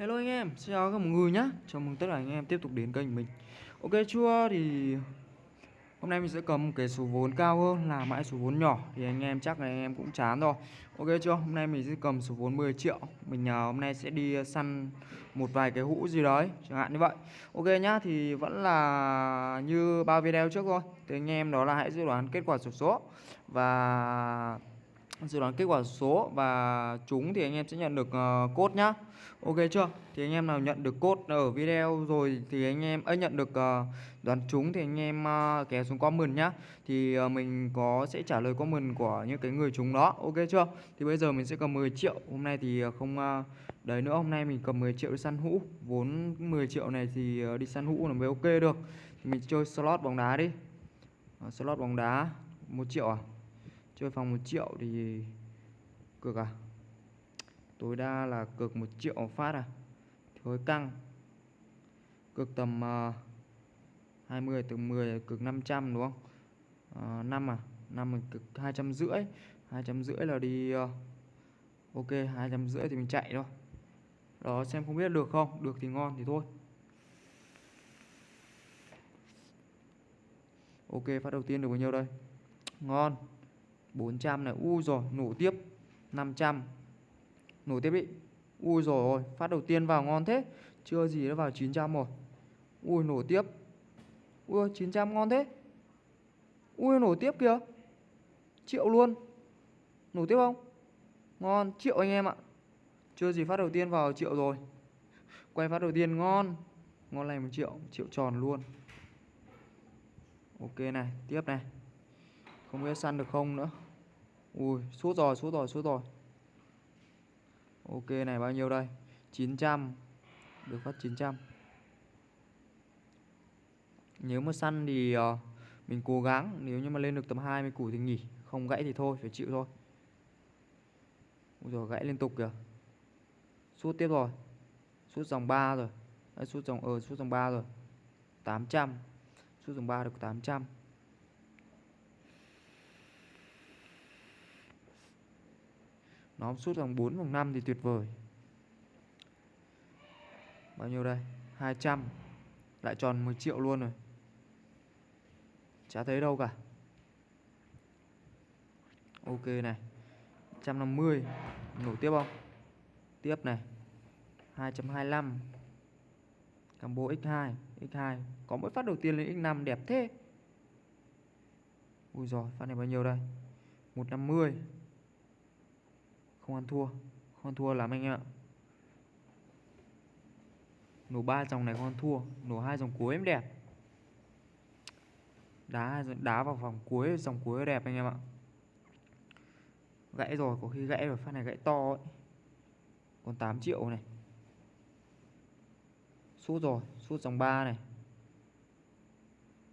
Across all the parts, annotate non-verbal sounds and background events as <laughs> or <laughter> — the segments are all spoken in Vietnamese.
Hello anh em, xin chào các mọi người nhé Chào mừng tất cả anh em tiếp tục đến kênh mình. Ok chưa thì Hôm nay mình sẽ cầm cái số vốn cao hơn là mãi số vốn nhỏ. Thì anh em chắc là anh em cũng chán rồi. Ok chưa, hôm nay mình sẽ cầm số vốn 10 triệu. Mình uh, hôm nay sẽ đi à, săn một vài cái hũ gì đấy Chẳng hạn như vậy. Ok nhá, thì vẫn là như bao video trước thôi. Thì anh em đó là hãy dự đoán kết quả sổ số. Và dự đoán kết quả số và chúng thì anh em sẽ nhận được uh, nhá. Ok chưa? Thì anh em nào nhận được cốt ở video rồi thì anh em ấy nhận được uh, đoán chúng thì anh em ờ, uh, kéo xuống comment nhá. Thì uh, mình có sẽ trả lời comment của những cái người chúng đó. Ok chưa? Thì bây giờ mình sẽ cầm 10 triệu. Hôm nay thì không uh, đấy nữa. Hôm nay mình cầm 10 triệu đi săn hũ. Vốn 10 triệu này thì uh, đi săn hũ là mới ok được. Thì mình chơi slot bóng đá đi. Uh, slot bóng đá một triệu à? Chơi phòng 1 triệu thì cực à? Tối đa là cực 1 triệu phát à? Thì hơi căng. Cực tầm à, uh, 20 từ 10 cực 500 đúng không? Uh, 5 à? 5 à? mình cực 250 250 là đi uh, ok 250 thì mình chạy thôi. Đó xem không biết được không? Được thì ngon thì thôi. Ok phát đầu tiên được bao nhiêu đây? Ngon. 400 này. U rồi nổ tiếp. 500 nổ tiếp đi. Ui rồi phát đầu tiên vào ngon thế. Chưa gì nó vào 900 rồi. Ui, nổ tiếp. Ui 900 ngon thế. Ui, nổ tiếp kìa. Triệu luôn. Nổ tiếp không? Ngon, triệu anh em ạ. Chưa gì phát đầu tiên vào triệu rồi. Quay phát đầu tiên ngon. Ngon này một triệu triệu tròn luôn. Ok này, tiếp này không biết săn được không nữa. Ui suốt rồi suốt rồi suốt rồi. Ok này bao nhiêu đây? 900 được phát 900 nếu mà săn thì uh, mình cố gắng. Nếu như mà lên được tầm 20 củ thì nghỉ. Không gãy thì thôi phải chịu thôi. Ui rồi gãy liên tục kìa. Suốt tiếp rồi. Suốt dòng 3 rồi. Đấy, Suốt dòng ờ suốt dòng 3 rồi. 800 Suốt dòng 3 được 800 Nó sút vòng 4 vòng 5 thì tuyệt vời. Bao nhiêu đây? 200 Lại tròn 10 triệu luôn rồi. Chả thấy đâu cả. Ok này. 150 Nổ tiếp không? Tiếp này. 225 Combo X2 X2 Có mỗi phát đầu tiên lên X5 đẹp thế. Ui rồi phát này bao nhiêu đây? 150 không ăn thua. Không ăn thua lắm anh em ạ. Nổ ba dòng này không ăn thua. Nổ hai dòng cuối em đẹp. Đá đá vào vòng cuối, Dòng cuối đẹp anh em ạ. Gãy rồi, có khi gãy rồi, Phát này gãy to ấy. Còn 8 triệu này. Sút rồi, Sút dòng 3 này.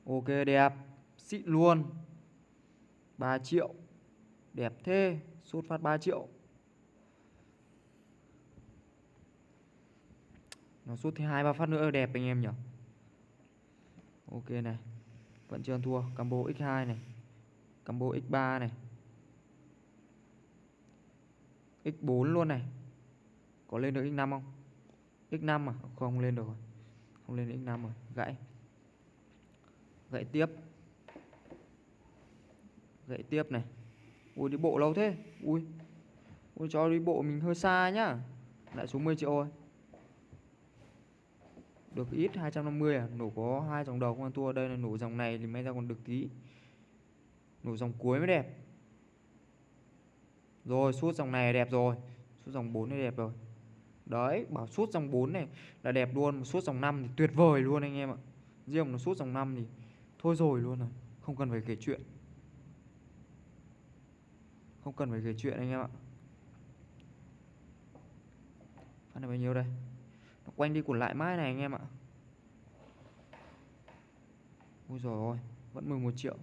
Ok, đẹp. Xịn luôn. 3 triệu. Đẹp thế. Sút phát 3 triệu. Nó sút thêm hai, ba phát nữa, đẹp anh em nhỉ? Ok này, Vẫn chưa ăn thua. Combo X2 này, Combo X3 này X4 luôn này. Có lên được X5 không? X5 à? Không lên được rồi. Không lên được X5 rồi. Gãy. Gãy tiếp. Gãy tiếp này. Ui, đi bộ lâu thế. Ui. Ui, cho đi bộ mình hơi xa nhá. Lại xuống 10 triệu rồi được ít 250 à? Nổ có hai dòng đầu không ăn thua? Đây là nổ dòng này thì may ra còn được tí. Nổ dòng cuối mới đẹp. Rồi suốt dòng này đẹp rồi. Suốt dòng 4 này đẹp rồi. Đấy, bảo suốt dòng 4 này là đẹp luôn suốt dòng 5 thì tuyệt vời luôn anh em ạ. Riêng nó suốt dòng 5 thì thôi rồi luôn rồi, không cần phải kể chuyện. Không cần phải kể chuyện anh em ạ. Phát này bao nhiêu đây? Nó quanh đi quẩn lại mãi này anh em ạ. Ui rồi ôi Vẫn 11 triệu.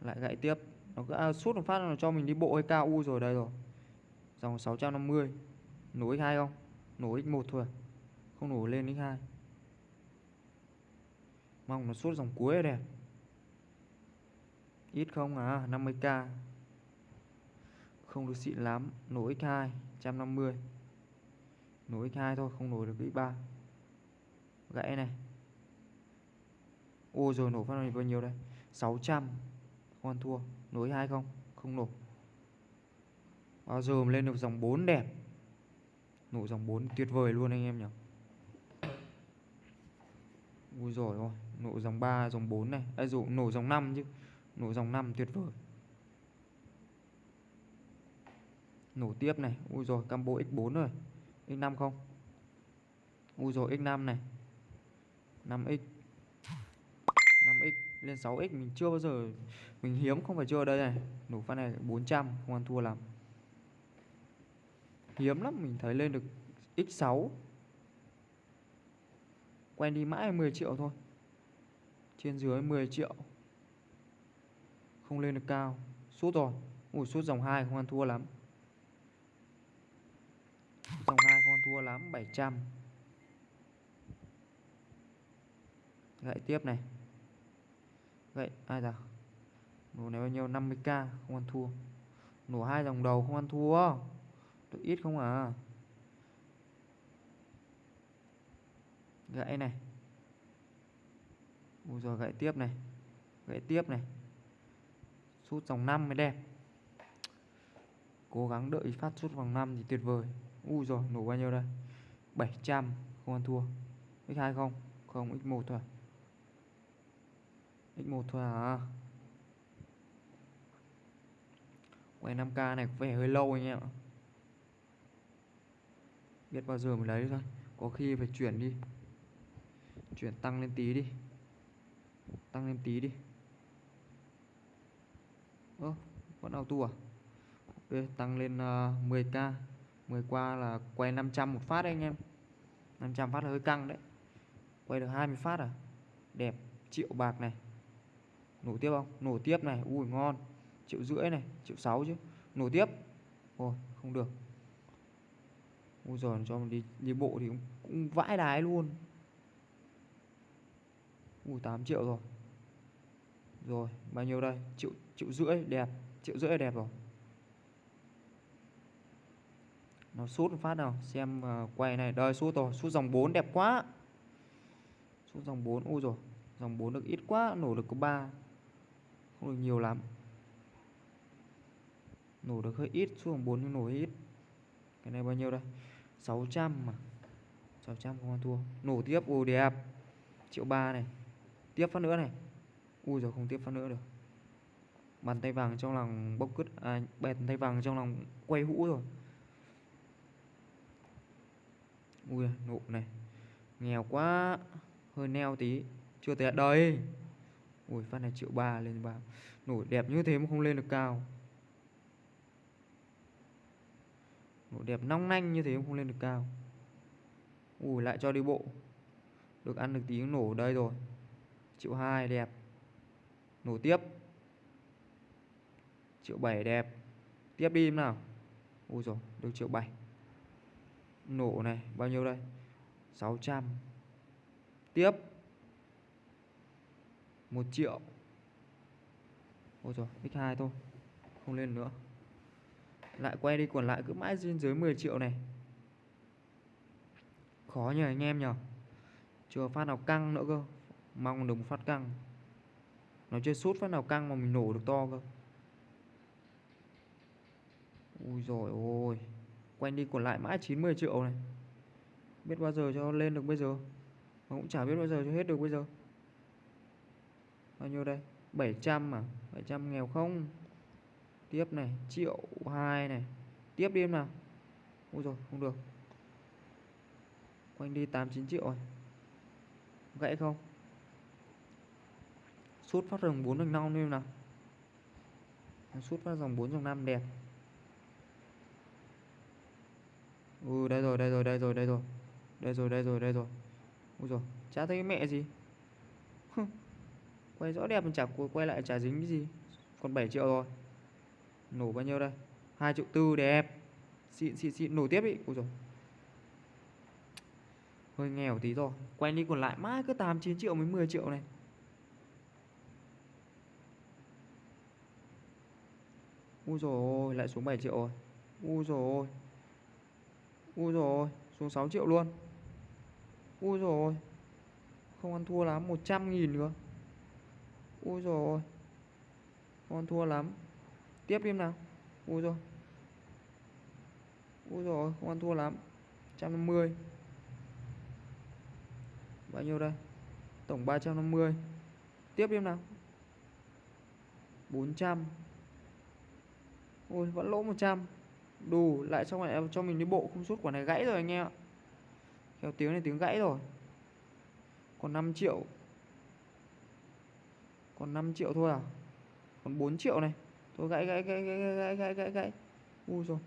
Lại gãy tiếp. Nó cứ à, suốt một phát nó cho mình đi bộ hay cao. U rồi đây rồi. Dòng 650 nối x2 không? Nối x1 thôi? À? Không nổ lên x2 Mong nó suốt dòng cuối đẹp Ít không à? 50k Không được xịn lắm. Nối x2 150 nối x2 thôi không nối được x3 gãy này. Ô rồi nổ phát này bao nhiêu đây? 600 không ăn thua. Nối hai không? Không nổ. Bao giờ mà lên được dòng 4 đẹp? Nổ dòng 4 tuyệt vời luôn anh em nhỉ. Ui rồi ôi Nổ dòng 3, dòng 4 này. À dụ nổ dòng 5 chứ. Nổ dòng 5 tuyệt vời. Nổ tiếp này. Ui rồi combo x4 rồi. X5 không? Ui rồi x5 này. 5x 5x lên 6x mình chưa bao giờ, Mình hiếm không phải chưa ở đây này. Nổ phát này 400 không ăn thua lắm. Hiếm lắm, mình thấy lên được x6 Quen đi mãi 10 triệu thôi. Trên dưới 10 triệu. Không lên được cao. Sút rồi. Ủa sút dòng 2 không ăn thua lắm. Dòng 2 không ăn thua lắm 700 Gậy tiếp này. Gậy, ai giờ Nổ này bao nhiêu? 50k không ăn thua. Nổ hai dòng đầu, không ăn thua. Được ít không à? Gậy này. Ui rồi gậy tiếp này. Gậy tiếp này. Sút dòng 5 mới đẹp. Cố gắng đợi phát sút vòng 5 thì tuyệt vời. Ui rồi nổ bao nhiêu đây? 700 không ăn thua. X2 không? Không X1 thôi à? X1 thôi à? Quay 5k này có vẻ hơi lâu anh em ạ. Biết bao giờ mới lấy thôi. Có khi phải chuyển đi. Chuyển tăng lên tí đi. Tăng lên tí đi. Ơ vẫn auto à? Ok tăng lên à, uh, 10k 10 qua là quay 500 một phát đấy anh em. 500 phát là hơi căng đấy. Quay được 20 phát à? Đẹp triệu bạc này. Nổ tiếp không? Nổ tiếp này Ui ngon. Triệu rưỡi này Triệu 6 chứ. Nổ tiếp. Ôi không được. Ui giời cho mình đi, đi bộ thì cũng, cũng vãi đái luôn. Ui 8 triệu rồi. Rồi bao nhiêu đây? Triệu, triệu rưỡi đẹp. Triệu rưỡi đẹp rồi. Nó sút phát nào. Xem uh, quay này. Đời sút rồi. Sút dòng 4 đẹp quá. Sút dòng 4 Ui rồi Dòng 4 được ít quá. Nổ được có 3 Không được nhiều lắm. Nổ được hơi ít. Sút dòng 4 nhưng nổ hơi ít. Cái này bao nhiêu đây? 600 mà. 600 không ăn thua. Nổ tiếp. Ui đẹp. Triệu 3 này. Tiếp phát nữa này. Ui rồi không tiếp phát nữa được. Bàn tay vàng trong lòng bốc cứt À bèn tay vàng trong lòng quay hũ rồi. Ui, nụ này. Nghèo quá, Hơi neo tí. Chưa tới đời Ui, phát này triệu ba lên ba Nổi đẹp như thế mà không lên được cao. Nổi đẹp nong nanh như thế mà không lên được cao. Ui, lại cho đi bộ. Được ăn được tí nổ đây rồi. Triệu hai đẹp. Nổ tiếp. Triệu 7 đẹp. Tiếp đi em nào. Ui rồi được triệu 7 Nổ này, bao nhiêu đây? 600 Tiếp. 1 triệu. Ôi trời x2 thôi, Không lên nữa. Lại quay đi, còn lại cứ mãi trên dưới 10 triệu này. Khó nhờ anh em nhờ Chưa phát nào căng nữa cơ. Mong được một phát căng. Nó chơi sút phát nào căng mà mình nổ được to cơ. Ui rồi ôi. Quanh đi còn lại mãi 90 triệu này. Biết bao giờ cho lên được bây giờ? Mà cũng chả biết bao giờ cho hết được bây giờ. Bao nhiêu đây? 700 à? 700 nghèo không? Tiếp này, Triệu 2 này. Tiếp đi em nào. Ui rồi không được. Quanh đi 89 triệu rồi. Gãy không? Sút phát dòng 4 dòng 5 đi em nào. Sút phát dòng 4 dòng 5 đẹp. Ừ đây rồi đây rồi đây rồi đây rồi. Đây rồi đây rồi đây rồi. Ui rồi chả thấy mẹ gì. Quay rõ đẹp mà chả quay lại chả dính cái gì. Còn 7 triệu rồi. Nổ bao nhiêu đây? 2 triệu tư đẹp. Xịn xịn xịn, nổ tiếp đi. Ui rồi Hơi nghèo tí rồi. Quay đi còn lại mãi cứ 8 9 triệu mới 10 triệu này. Ui rồi lại xuống 7 triệu rồi. Ui rồi Ui rồi Xuống 6 triệu luôn. Ui rồi Không ăn thua lắm 100 nghìn nữa Ui rồi Không ăn thua lắm. Tiếp đi nào. Ui rồi Ui rồi không ăn thua lắm 150 Bao nhiêu đây? Tổng 350 Tiếp đi nào. 400 Ôi vẫn lỗ 100 Đủ lại xong lại cho mình đi bộ Không suốt quả này gãy rồi anh em ạ. Theo tiếng này tiếng gãy rồi. Còn 5 triệu. Còn 5 triệu thôi à? Còn 4 triệu này. Thôi gãy gãy gãy gãy gãy gãy gãy gãy Ui rồi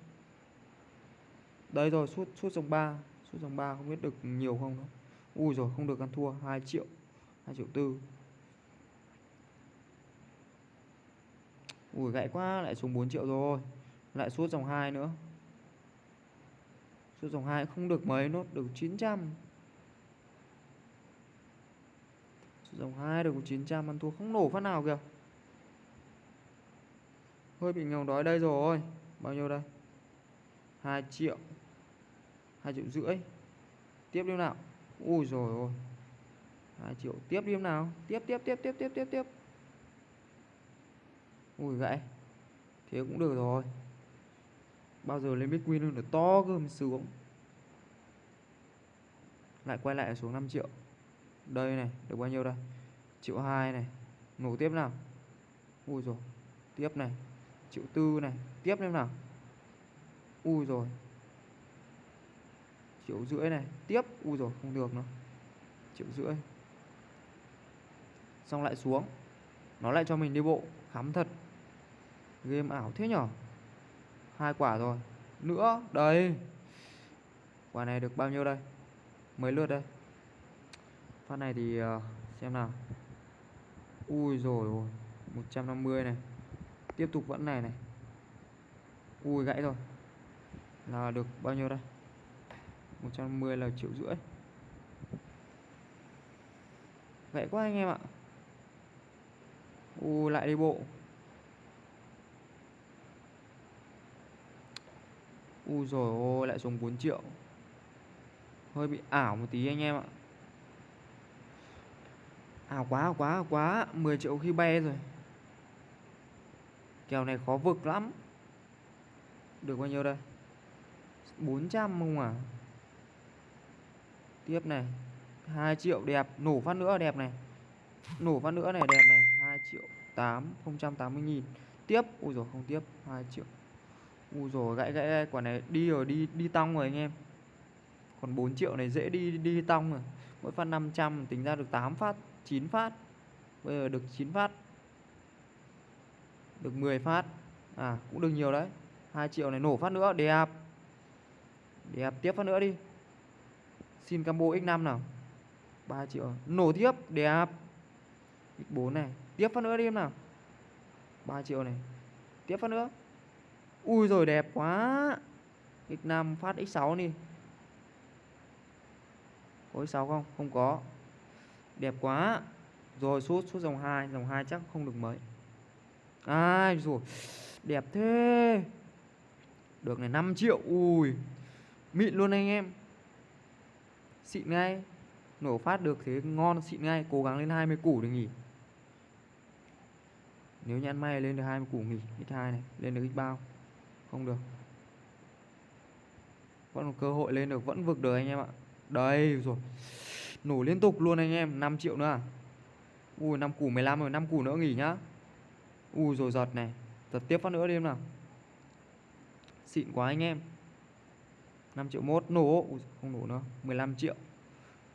Đây rồi, suốt suốt dòng 3 Suốt dòng 3 không biết được nhiều không đâu Ui rồi không được ăn thua 2 triệu 2 triệu tư. Ui, gãy quá, lại xuống 4 triệu rồi. Lại suốt dòng 2 nữa. Suốt dòng 2 không được mấy, nốt được 900 Suốt dòng 2 được 900 ăn thua không nổ phát nào kìa. Hơi bị nghèo đói đây rồi. Bao nhiêu đây? 2 triệu. 2 triệu rưỡi. Tiếp đi nào. Ui rồi ôi. 2 triệu. Tiếp đi nào. Tiếp tiếp tiếp tiếp tiếp tiếp tiếp. Ui gãy. Thế cũng được rồi. Bao giờ lên Bitcoin hơn được to cơ mới sướng. Lại quay lại xuống 5 triệu. Đây này, Được bao nhiêu đây? Triệu 2 này. Nổ tiếp nào. Ui rồi Tiếp này. Triệu tư này, Tiếp thêm nào. Ui rồi Triệu rưỡi này, Tiếp. Ui rồi không được nữa. Triệu rưỡi. Xong lại xuống. Nó lại cho mình đi bộ. Khám thật. Game ảo thế nhở? Hai quả rồi Nữa Đây. Quả này được bao nhiêu đây? Mấy lượt đây. Phát này thì uh, xem nào. Ui rồi ôi 150 này. Tiếp tục vẫn này này. Ui gãy rồi. Là được bao nhiêu đây? 150 là triệu rưỡi. Gãy quá anh em ạ. Ui lại đi bộ. Ui rồi ôi, lại xuống 4 triệu. Hơi bị ảo một tí anh em ạ. Ảo quá ảo quá ảo quá. 10 triệu khi bay rồi. Kèo này khó vực lắm. Được bao nhiêu đây? 400 không à? Tiếp này. 2 triệu đẹp. Nổ phát nữa đẹp này. Nổ phát nữa này đẹp này. 2 triệu 8 080 nghìn. Tiếp. Ui rồi không tiếp. 2 triệu. Ui rồi gãy gãy gãy quả này đi rồi, đi đi tong rồi anh em. Còn 4 triệu này dễ đi đi tong rồi. Mỗi phát 500 tính ra được 8 phát 9 phát. Bây giờ được 9 phát. Được 10 phát. À cũng được nhiều đấy. 2 triệu này nổ phát nữa đẹp Đẹp tiếp phát nữa đi. Xin combo x5 nào. 3 triệu. Nổ tiếp đẹp X4 này. Tiếp phát nữa đi em nào. 3 triệu này. Tiếp phát nữa. Ui rồi đẹp quá. X5 phát X6 đi. Có X6 không? Không có. Đẹp quá. Rồi suốt suốt dòng 2 Dòng 2 chắc không được mấy. Ai rồi Đẹp thế. Được này 5 triệu. Ui, Mịn luôn anh em. Xịn ngay. Nổ phát được thế ngon, xịn ngay. Cố gắng lên 20 củ để nghỉ. Nếu như ăn may lên được 20 củ nghỉ X2 này. Lên được X bao. Không được. Vẫn một cơ hội lên được Vẫn vực được anh em ạ. Đây rồi. Nổ liên tục luôn anh em 5 triệu nữa à? Ui 5 củ 15 rồi 5 củ nữa nghỉ nhá. Ui rồi giật này. Giật tiếp phát nữa đi em nào. Xịn quá anh em. 5 triệu mốt nổ. Ui, Không nổ nữa 15 triệu.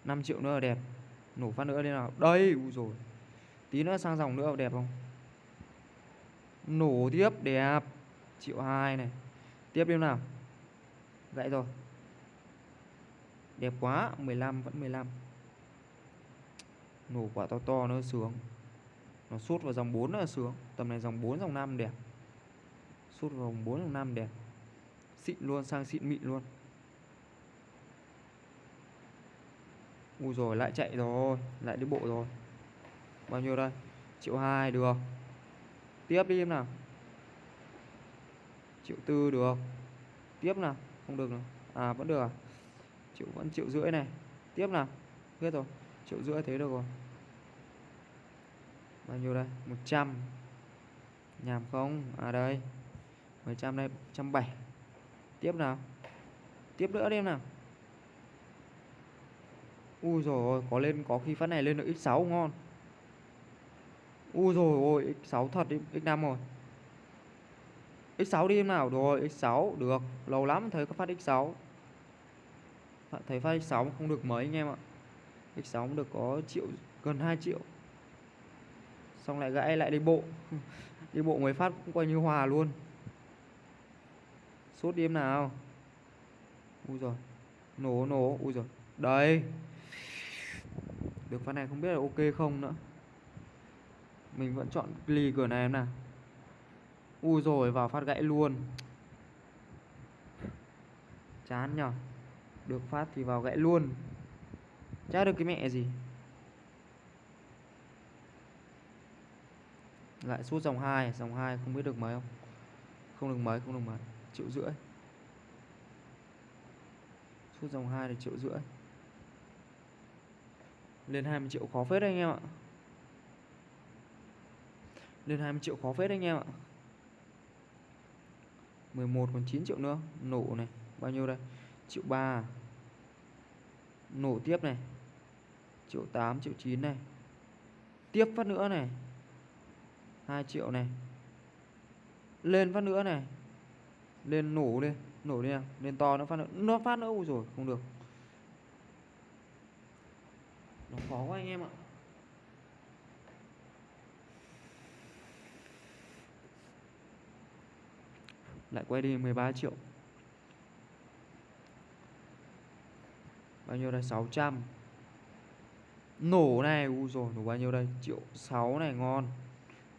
5 triệu nữa là đẹp. Nổ phát nữa đi nào. Đây ui rồi. Tí nữa sang dòng nữa đẹp không? Nổ tiếp đẹp. Triệu 2 này. Tiếp đi nào. Gãy rồi. Đẹp quá 15 vẫn 15 Nổ quả to to nó sướng. Nó sút vào dòng 4 nó sướng. Tầm này dòng 4 dòng 5 đẹp. Sút vào dòng 4 dòng 5 đẹp. Xịn luôn, sang xịn mịn luôn. Ui rồi, lại chạy rồi. Lại đi bộ rồi. Bao nhiêu đây? Triệu 2 được. Tiếp đi em nào. Triệu tư được Tiếp nào, Không được nào. À vẫn được à? Triệu, vẫn triệu rưỡi này. Tiếp nào, hết rồi. Triệu rưỡi thế được rồi. Bao nhiêu đây? 100 nhàm không? À đây. 100 đây 170 tiếp nào. Tiếp nữa đi em nào. Ui rồi có lên, có khi phát này lên được x6 ngon. Ui rồi ôi x6 thật đi x5 rồi x6 đi em nào? Rồi x6 được. Lâu lắm thấy có phát x6 thấy phát x6 không được mấy anh em ạ. X6 cũng được có triệu, gần 2 triệu. Xong lại gãy lại đi bộ. <laughs> Đi bộ mới phát cũng coi như hòa luôn. Sốt đi em nào. Ui rồi nổ nổ. Ui rồi đây. Được phát này không biết là ok không nữa. Mình vẫn chọn ly cửa này em nào ui rồi vào phát gãy luôn. Chán nhở? Được phát thì vào gãy luôn. Chả được cái mẹ gì? Lại sút dòng 2 dòng 2 không biết được mấy không? Không được mấy, không được mấy. Triệu rưỡi. Sút dòng 2 là triệu rưỡi. Lên 20 triệu khó phết anh em ạ. Lên 20 triệu khó phết anh em ạ. 11 còn 9 triệu nữa. Nổ này, bao nhiêu đây? Triệu 3 à? nổ tiếp này. Triệu 8 triệu 9 này. Tiếp phát nữa này. 2 triệu này. Lên phát nữa này. Lên nổ lên, nổ đi nào. Lên to nó phát nữa. Nó phát nữa, ui rồi không được. Nó khó quá anh em ạ. Lại quay đi 13 triệu. Bao nhiêu đây? 600 nổ này, u rồi, nổ bao nhiêu đây? Triệu 6 này, ngon.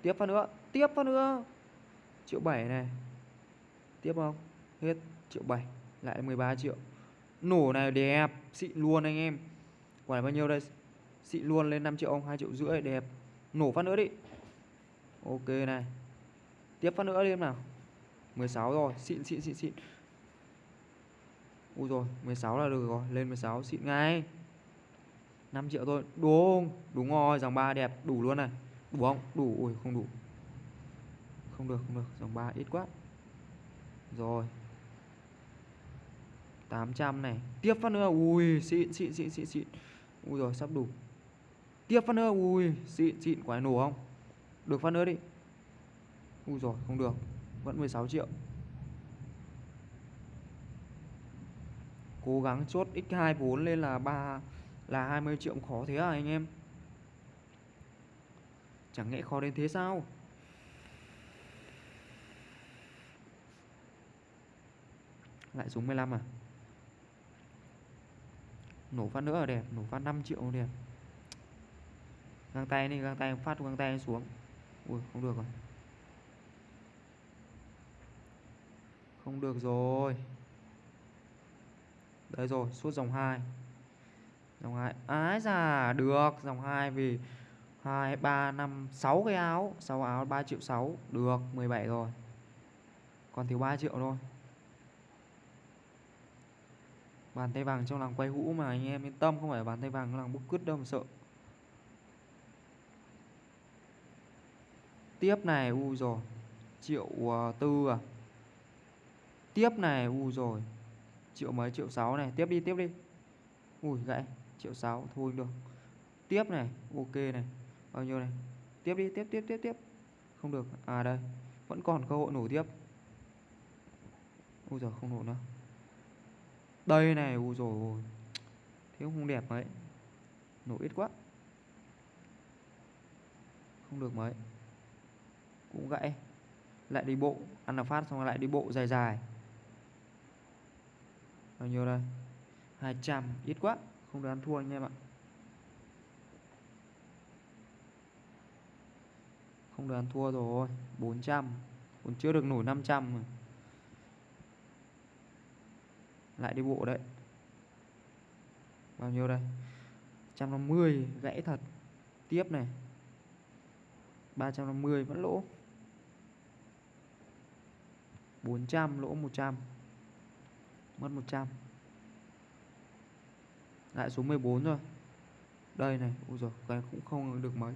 Tiếp phát nữa, tiếp phát nữa. Triệu 7 này. Tiếp không? Hết. Triệu 7 lại 13 triệu. Nổ này đẹp xịn luôn anh em. Quả này bao nhiêu đây? Xịn luôn lên 5 triệu ông 2 triệu rưỡi, đẹp. Nổ phát nữa đi. Ok này. Tiếp phát nữa đi em nào. 16 rồi, xịn xịn xịn xịn. Ui rồi 16 là được rồi, Lên 16 xịn ngay. 5 triệu thôi, Đúng Đúng rồi, dòng 3 đẹp, Đủ luôn này. Đủ không? Đủ, Ui, không đủ. Không được không được, Dòng 3 ít quá. Rồi. 800 này, Tiếp phát nữa, Ui, xịn xịn xịn xịn xịn. Ui rồi, sắp đủ. Tiếp phát nữa, Ui, xịn xịn quả nổ không? Được phát nữa đi. Ui rồi, không được. Vẫn 16 triệu. Cố gắng chốt x2 vốn lên là 3 là 20 triệu khó thế à anh em? Chẳng nhẽ khó đến thế sao? Lại xuống 15 à? Nổ phát nữa là đẹp, nổ phát 5 triệu đẹp. Găng tay đi, găng tay phát, găng tay xuống. Ui, không được rồi. Không được rồi. Đấy rồi, suốt dòng 2 Dòng 2 Ái à, già được Dòng 2 vì 2, 3, 5, 6 cái áo. 6 áo 3 triệu 6 Được, 17 rồi. Còn thiếu 3 triệu thôi. Bàn tay vàng trong làng quay hũ mà anh em yên tâm Không phải bàn tay vàng trong làng bút cứt đâu mà sợ. Tiếp này, u rồi. Triệu uh, tư à. Tiếp này, u rồi. Triệu mấy triệu sáu này. Tiếp đi tiếp đi. Ui gãy. Triệu sáu thôi được. Tiếp này ok này. Bao nhiêu này? Tiếp đi tiếp tiếp tiếp tiếp. Không được. À đây. Vẫn còn cơ hội nổ tiếp. Ui giờ không nổ nữa. Đây này ui rồi thế không đẹp mấy. Nổ ít quá. Không được mấy. Cũng gãy. Lại đi bộ. Ăn là phát xong lại đi bộ dài dài bao nhiêu đây? 200 ít quá. Không được ăn thua anh em ạ. Không được ăn thua rồi. 400 còn chưa được nổi 500 rồi. lại đi bộ đấy. Bao nhiêu đây? 150 gãy thật. Tiếp này. 350 vẫn lỗ. 400 lỗ 100 Mất 100 Lại xuống 14 rồi Đây này, Ui rồi cái cũng không được mấy.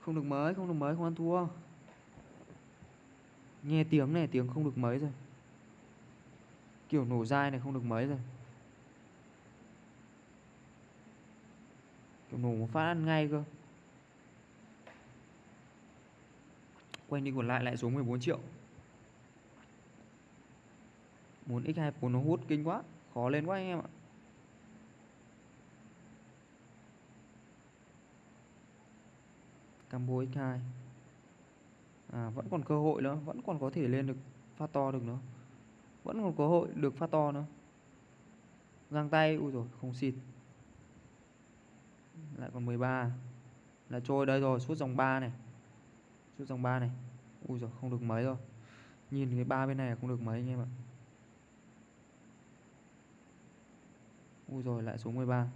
Không được mấy, Không được mấy, Không ăn thua. Nghe tiếng này, Tiếng không được mấy rồi. Kiểu nổ dai này không được mấy rồi. Kiểu nổ một phát ăn ngay cơ. Quanh đi còn lại lại xuống 14 triệu. Muốn x2 vốn nó hút kinh quá. Khó lên quá anh em ạ. Combo x2 À vẫn còn cơ hội nữa. Vẫn còn có thể lên được phát to được nữa. Vẫn còn cơ hội được phát to nữa. Găng tay. Ui rồi không xịt. Lại còn 13 Là trôi đây rồi. Suốt dòng 3 này. Suốt dòng 3 này. Ui rồi không được mấy rồi. Nhìn cái ba bên này không được mấy anh em ạ. Ui rồi lại xuống 13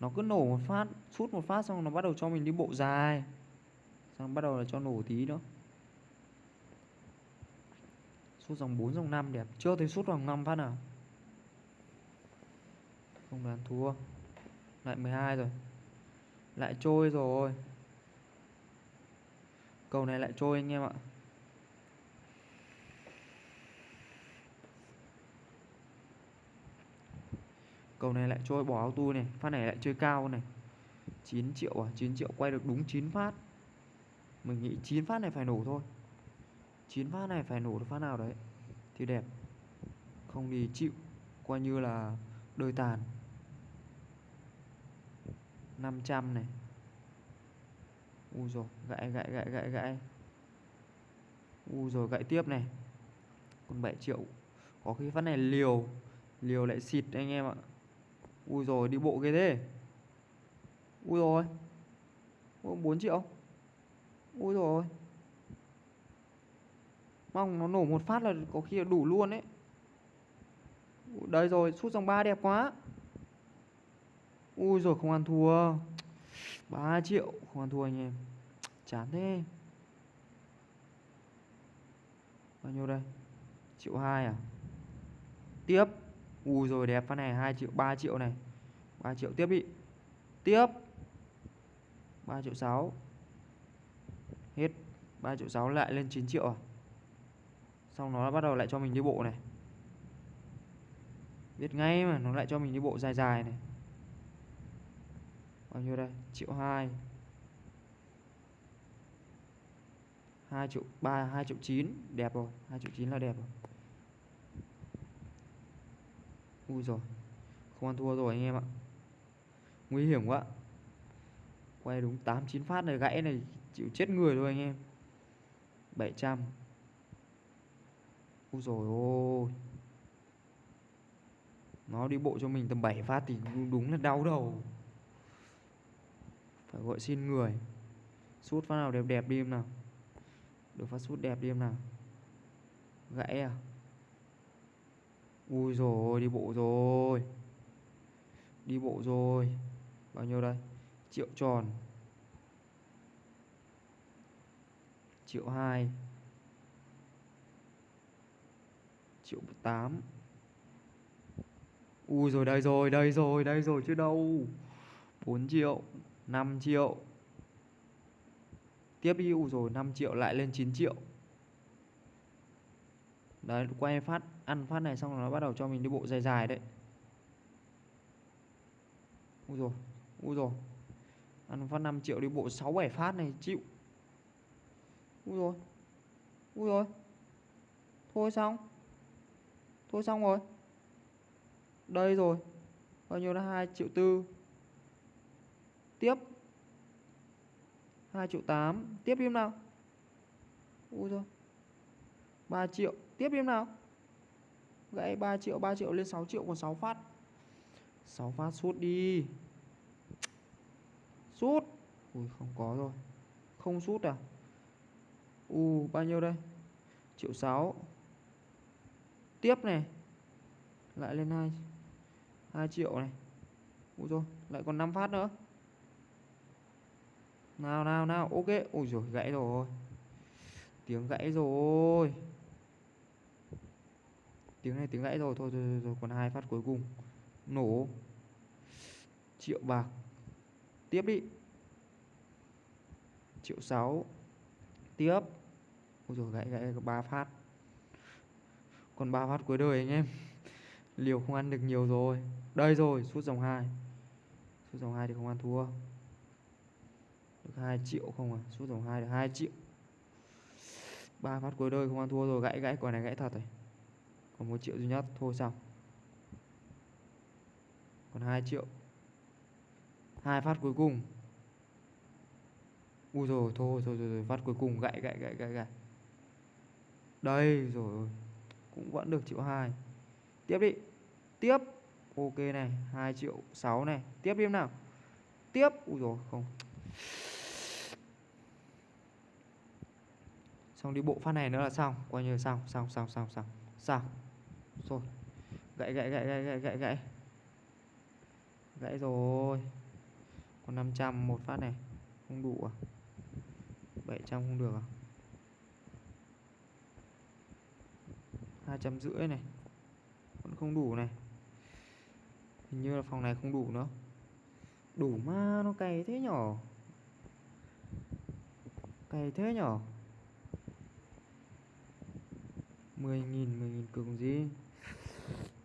Nó cứ nổ một phát, Sút một phát xong nó bắt đầu cho mình đi bộ dài. Xong bắt đầu là cho nổ tí nữa. Sút dòng 4 dòng 5 đẹp. Chưa thấy sút dòng 5 phát nào. Không đoán thua. Lại 12 rồi. Lại trôi rồi. Cầu này lại trôi anh em ạ. Cầu này lại trôi bỏ auto này, Phát này lại chơi cao này. 9 triệu à? 9 triệu, quay được đúng 9 phát. Mình nghĩ 9 phát này phải nổ thôi. 9 phát này phải nổ được phát nào đấy? Thì đẹp. Không thì chịu. Coi như là đôi tàn. 500 này. Ui rồi gãy gãy gãy gãy gãy Ui rồi gãy tiếp này. Còn 7 triệu. Có khi phát này liều. Liều lại xịt anh em ạ. Ui rồi đi bộ ghê thế. Ui rồi bốn 4 triệu. Ui rồi Mong nó nổ một phát là có khi là đủ luôn đấy Đây rồi, sút dòng 3 đẹp quá. Ui rồi không ăn thua. 3 triệu, không ăn thua anh em. Chán thế. Bao nhiêu đây? Triệu 2 à? Tiếp. Ui rồi, đẹp phát này 2 triệu 3 triệu này. 3 triệu tiếp đi. Tiếp. 3 triệu 6 Hết. 3 triệu 6 lại lên 9 triệu à? Xong nó bắt đầu lại cho mình đi bộ này. Biết ngay mà, nó lại cho mình đi bộ dài dài này. Bao nhiêu đây? Triệu 2 2 triệu 3 2 triệu 9 Đẹp rồi 2 triệu 9 là đẹp rồi. Ui rồi Không ăn thua rồi anh em ạ. Nguy hiểm quá. Quay đúng 8 9 phát này, gãy này, Chịu chết người thôi anh em. 700 Ui rồi ôi. Nó đi bộ cho mình tầm 7 phát thì đúng là đau đầu. Phải gọi xin người. Sút phát nào đẹp đẹp đi em nào. Được phát sút đẹp đi em nào. Gãy à? Ui rồi đi bộ rồi. Đi bộ rồi. Bao nhiêu đây? Triệu tròn. Triệu 2 Triệu 8 Ui rồi đây rồi đây rồi đây rồi chứ đâu. 4 triệu 5 triệu. Tiếp đi, Ui rồi 5 triệu lại lên 9 triệu. Đấy, quay phát, Ăn phát này xong rồi nó bắt đầu cho mình đi bộ dài dài đấy. Úi rồi Úi rồi Ăn phát 5 triệu đi bộ 6 7 phát này, chịu. Úi rồi Úi rồi Thôi xong. Thôi xong rồi. Đây rồi. Bao nhiêu là 2 triệu tư. Tiếp. 2 triệu 8 Tiếp đi nào. Úi rồi 3 triệu. Tiếp em nào. Gãy 3 triệu 3 triệu lên 6 triệu, còn 6 phát. 6 phát sút đi. Sút. Ui, không có rồi. Không sút à? U, bao nhiêu đây? Triệu 6 Tiếp này. Lại lên 2 2 triệu này. Ui rồi lại còn 5 phát nữa. Nào nào nào, Ok. Ui rồi gãy rồi. Tiếng gãy rồi tiếng này tiếng gãy rồi thôi thôi, thôi, thôi. còn hai phát cuối cùng. Nổ. Triệu bạc. Tiếp đi. Triệu sáu. Tiếp. Ôi rồi gãy gãy ba phát. Còn ba phát cuối đời anh em. Liều không ăn được nhiều rồi. Đây rồi suốt dòng hai. Suốt dòng hai thì không ăn thua. Được 2 triệu không à? Suốt dòng hai được 2 triệu. Ba phát cuối đời không ăn thua rồi gãy gãy quả này gãy thật rồi còn một triệu duy nhất thôi xong. Còn 2 triệu. Hai phát cuối cùng. Ui rồi thôi thôi rồi, rồi phát cuối cùng gãy gãy gãy gãy gãy đây rồi cũng vẫn được triệu hai. Tiếp đi. Tiếp. Ok này 2 triệu 6 này. Tiếp đi nào. Tiếp. Ui rồi không. Xong đi bộ phát này nữa là xong. Coi như xong xong xong xong xong xong rồi. Gãy gãy gãy gãy gãy gãy gãy. Gãy rồi. Còn 500 một phát này. Không đủ à? 700 không được à? hai trăm rưỡi này. Vẫn không đủ này. Hình như là phòng này không đủ nữa. Đủ mà nó cày thế nhỏ cày thế nhỏ 10.000 10.000 cường gì?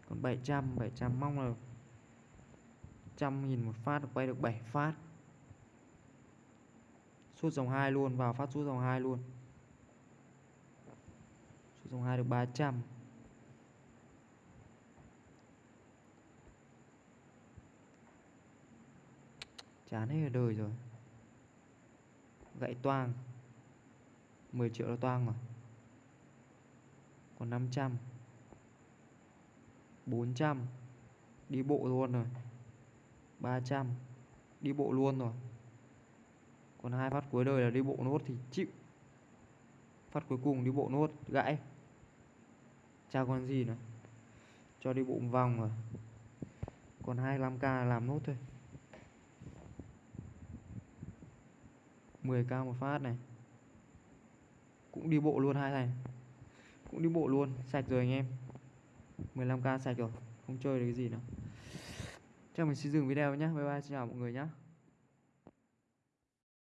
Còn 700 700 mong là trăm nghìn một phát được quay được 7 phát. Suốt dòng 2 luôn, vào phát suốt dòng 2 luôn. Suốt dòng 2 được 300 chán hết đời rồi. Gãy toang. 10 triệu là toang rồi. Còn 500 400 đi bộ luôn rồi. 300 đi bộ luôn rồi. Còn hai phát cuối đời là đi bộ nốt thì chịu. Phát cuối cùng đi bộ nốt, gãy. Chào còn gì nữa. Cho đi bộ một vòng rồi. Còn 25k là làm nốt thôi. 10k một phát này. Cũng đi bộ luôn hai thành cũng đi bộ luôn. Sạch rồi anh em. 15k sạch rồi, không chơi được cái gì nữa. Chắc mình xin dừng video nhé bye bye, xin chào mọi người nhé